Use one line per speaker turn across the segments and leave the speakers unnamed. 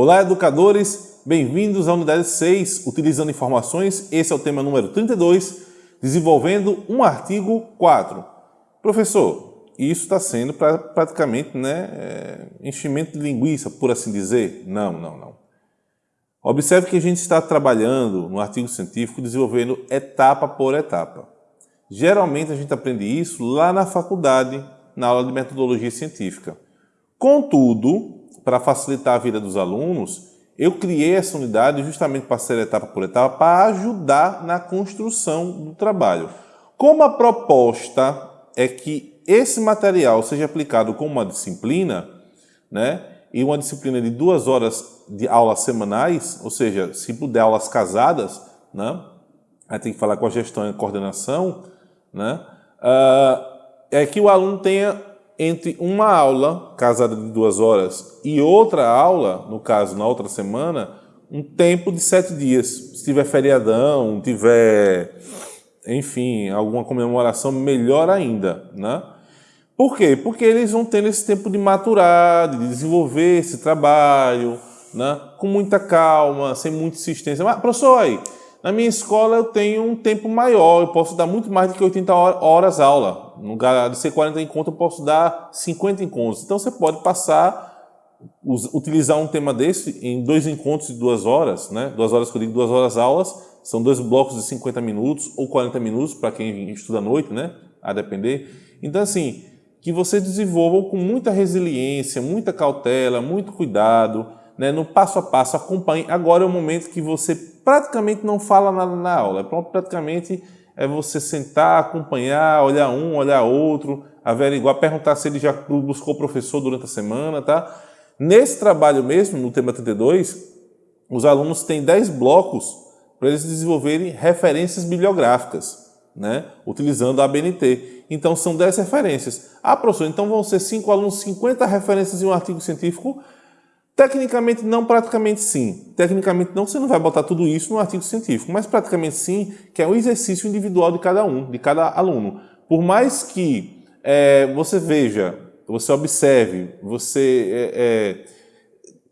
Olá, educadores! Bem-vindos à unidade 6, utilizando informações. Esse é o tema número 32, desenvolvendo um artigo 4. Professor, isso está sendo pra, praticamente né, é, enchimento de linguiça, por assim dizer? Não, não, não. Observe que a gente está trabalhando no artigo científico, desenvolvendo etapa por etapa. Geralmente a gente aprende isso lá na faculdade, na aula de metodologia científica. Contudo, para facilitar a vida dos alunos, eu criei essa unidade justamente para ser etapa por etapa, para ajudar na construção do trabalho. Como a proposta é que esse material seja aplicado como uma disciplina, né, e uma disciplina de duas horas de aulas semanais, ou seja, se puder aulas casadas, né, aí tem que falar com a gestão e a coordenação, né, uh, é que o aluno tenha entre uma aula, casada de duas horas, e outra aula, no caso, na outra semana, um tempo de sete dias. Se tiver feriadão, tiver, enfim, alguma comemoração, melhor ainda, né? Por quê? Porque eles vão tendo esse tempo de maturar, de desenvolver esse trabalho, né? com muita calma, sem muita insistência. Mas, professor, aí, na minha escola eu tenho um tempo maior, eu posso dar muito mais do que 80 horas aula. No lugar de ser 40 encontros, eu posso dar 50 encontros. Então você pode passar, utilizar um tema desse em dois encontros de duas horas, né? Duas horas que eu digo, duas horas aulas, são dois blocos de 50 minutos ou 40 minutos para quem estuda à noite, né? A depender. Então, assim, que você desenvolvam com muita resiliência, muita cautela, muito cuidado, né? no passo a passo, acompanhe. Agora é o momento que você praticamente não fala nada na aula, é praticamente é você sentar, acompanhar, olhar um, olhar outro, averiguar, perguntar se ele já buscou professor durante a semana, tá? Nesse trabalho mesmo, no tema 32, os alunos têm 10 blocos para eles desenvolverem referências bibliográficas, né? Utilizando a ABNT. Então, são 10 referências. Ah, professor, então vão ser 5 alunos, 50 referências em um artigo científico? Tecnicamente não, praticamente sim. Tecnicamente não, você não vai botar tudo isso no artigo científico, mas praticamente sim, que é um exercício individual de cada um, de cada aluno. Por mais que é, você veja, você observe, você é, é,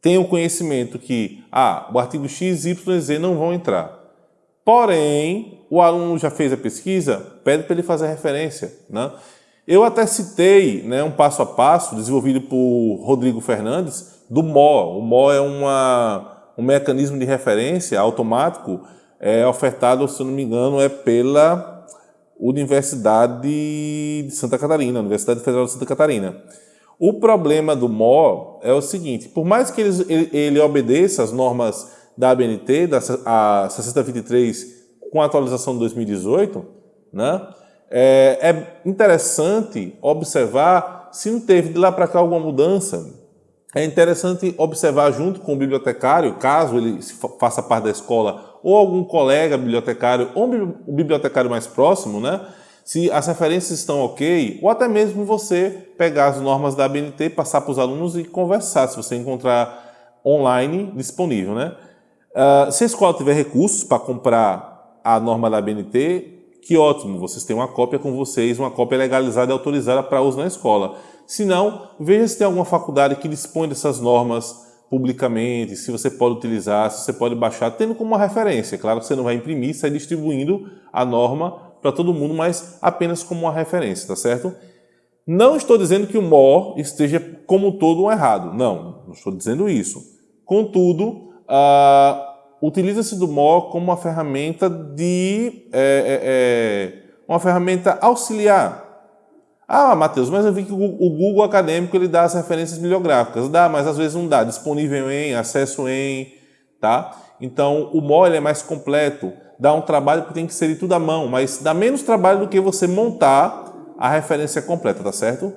tenha o conhecimento que ah, o artigo X, Y e Z não vão entrar. Porém, o aluno já fez a pesquisa, pede para ele fazer referência. Né? Eu até citei né, um passo a passo desenvolvido por Rodrigo Fernandes, do MO. O MO é uma, um mecanismo de referência automático é ofertado, se não me engano, é pela Universidade de Santa Catarina, Universidade Federal de Santa Catarina. O problema do MO é o seguinte, por mais que ele, ele obedeça as normas da ABNT, da a 6023, com a atualização de 2018, né, é, é interessante observar se não teve de lá para cá alguma mudança é interessante observar junto com o bibliotecário, caso ele faça parte da escola, ou algum colega bibliotecário, ou um bibliotecário mais próximo, né? se as referências estão ok, ou até mesmo você pegar as normas da ABNT, passar para os alunos e conversar, se você encontrar online disponível. Né? Uh, se a escola tiver recursos para comprar a norma da ABNT, que ótimo, vocês têm uma cópia com vocês, uma cópia legalizada e autorizada para uso na escola. Se não, veja se tem alguma faculdade que dispõe dessas normas publicamente, se você pode utilizar, se você pode baixar, tendo como uma referência. Claro que você não vai imprimir, sair distribuindo a norma para todo mundo, mas apenas como uma referência, tá certo? Não estou dizendo que o MOR esteja como todo um errado. Não, não estou dizendo isso. Contudo, uh, utiliza-se do MOR como uma ferramenta de... É, é, uma ferramenta auxiliar ah, Matheus, mas eu vi que o Google Acadêmico ele dá as referências bibliográficas. Dá, mas às vezes não dá. Disponível em, acesso em, tá? Então, o MOL é mais completo. Dá um trabalho que tem que ser tudo à mão, mas dá menos trabalho do que você montar a referência completa, tá certo?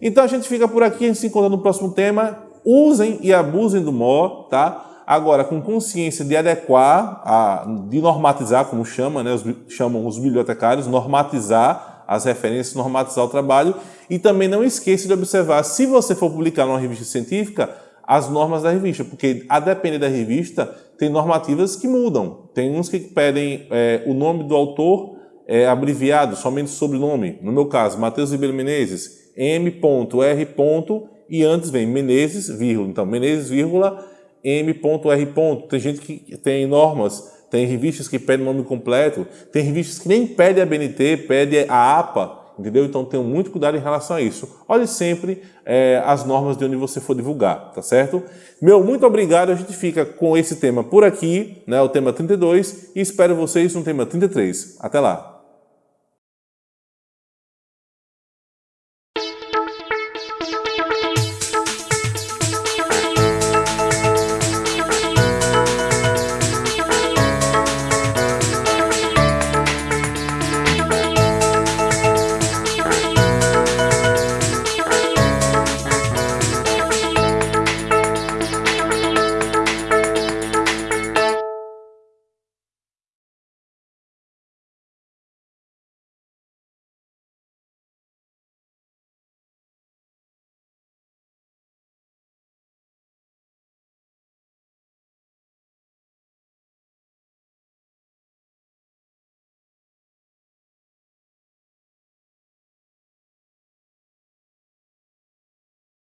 Então, a gente fica por aqui, a gente se encontra no próximo tema. Usem e abusem do MO, tá? Agora, com consciência de adequar, a, de normatizar, como chama, né, os, chamam os bibliotecários, normatizar as referências, normatizar o trabalho e também não esqueça de observar, se você for publicar numa revista científica, as normas da revista, porque a depender da revista, tem normativas que mudam. Tem uns que pedem é, o nome do autor é, abreviado, somente sobrenome. No meu caso, Matheus Ribeiro Menezes, M.R. e antes vem Menezes, vírgula. Então, Menezes, vírgula, M.R. Tem gente que tem normas, tem revistas que pedem o nome completo, tem revistas que nem pedem a BNT, pedem a APA, entendeu? Então tenham muito cuidado em relação a isso. Olhe sempre é, as normas de onde você for divulgar, tá certo? Meu, muito obrigado. A gente fica com esse tema por aqui, né, o tema 32, e espero vocês no tema 33. Até lá!